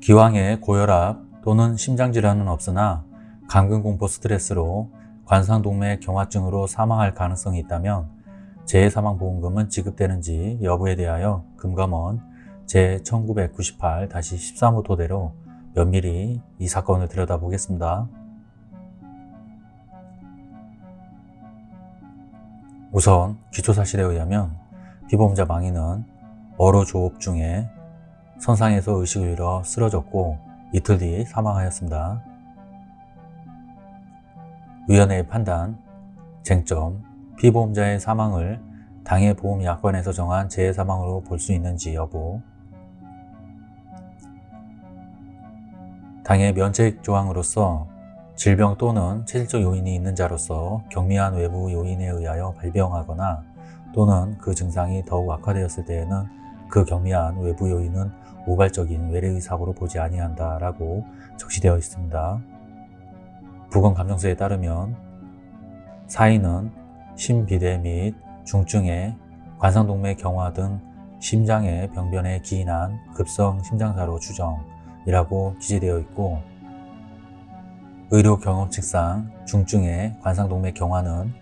기왕에 고혈압 또는 심장질환은 없으나 감금공포 스트레스로 관상동맥 경화증으로 사망할 가능성이 있다면 재해사망보험금은 지급되는지 여부에 대하여 금감원 제1998-13호 토대로 면밀히 이 사건을 들여다보겠습니다. 우선 기초사실에 의하면 피보험자 망인은 어로 조업 중에 선상에서 의식을 잃어 쓰러졌고 이틀 뒤 사망하였습니다. 위원회의 판단, 쟁점, 피보험자의 사망을 당해 보험약관에서 정한 재해사망으로 볼 수 있는지 여부 당해 면책 조항으로서 질병 또는 체질적 요인이 있는 자로서 경미한 외부 요인에 의하여 발병하거나 또는 그 증상이 더욱 악화되었을 때에는 그 경미한 외부 요인은 우발적인 외래의 사고로 보지 아니한다 라고 적시되어 있습니다. 부검감정서에 따르면 사인은 심비대 및 중증의 관상동맥 경화 등 심장의 병변에 기인한 급성 심장사로 추정이라고 기재되어 있고 의료 경험칙상 중증의 관상동맥 경화는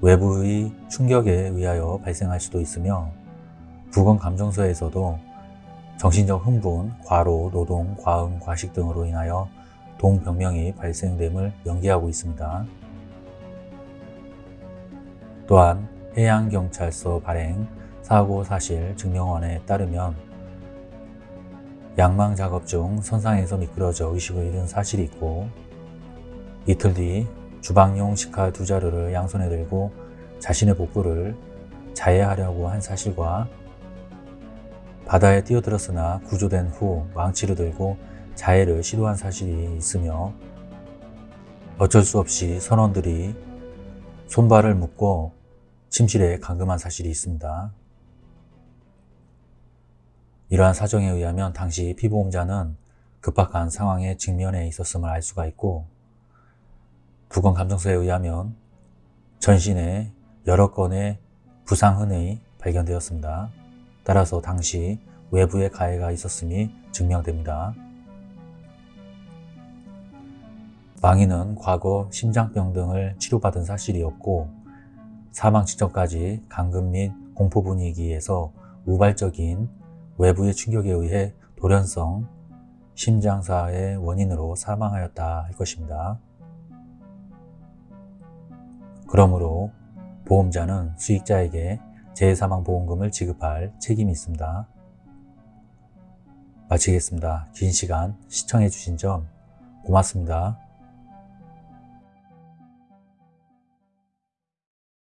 외부의 충격에 의하여 발생할 수도 있으며 부검감정서에서도 정신적 흥분, 과로, 노동, 과음, 과식 등으로 인하여 동병명이 발생됨을 연기하고 있습니다. 또한 해양경찰서 발행 사고사실 증명원에 따르면 양망 작업 중 선상에서 미끄러져 의식을 잃은 사실이 있고 이틀 뒤 주방용 식칼 두 자루를 양손에 들고 자신의 복부를 자해하려고 한 사실과 바다에 뛰어들었으나 구조된 후 망치를 들고 자해를 시도한 사실이 있으며 어쩔 수 없이 선원들이 손발을 묶고 침실에 감금한 사실이 있습니다. 이러한 사정에 의하면 당시 피보험자는 급박한 상황에 직면해 있었음을 알 수가 있고 부검감정서에 의하면 전신에 여러 건의 부상흔이 발견되었습니다. 따라서 당시 외부에 가해가 있었음이 증명됩니다. 망인은 과거 심장병 등을 치료받은 사실이 없고 사망 직전까지 감금 및 공포 분위기에서 우발적인 외부의 충격에 의해 돌연성 심장사의 원인으로 사망하였다 할 것입니다. 그러므로 보험자는 수익자에게 재해사망보험금을 지급할 책임이 있습니다. 마치겠습니다. 긴 시간 시청해 주신 점 고맙습니다.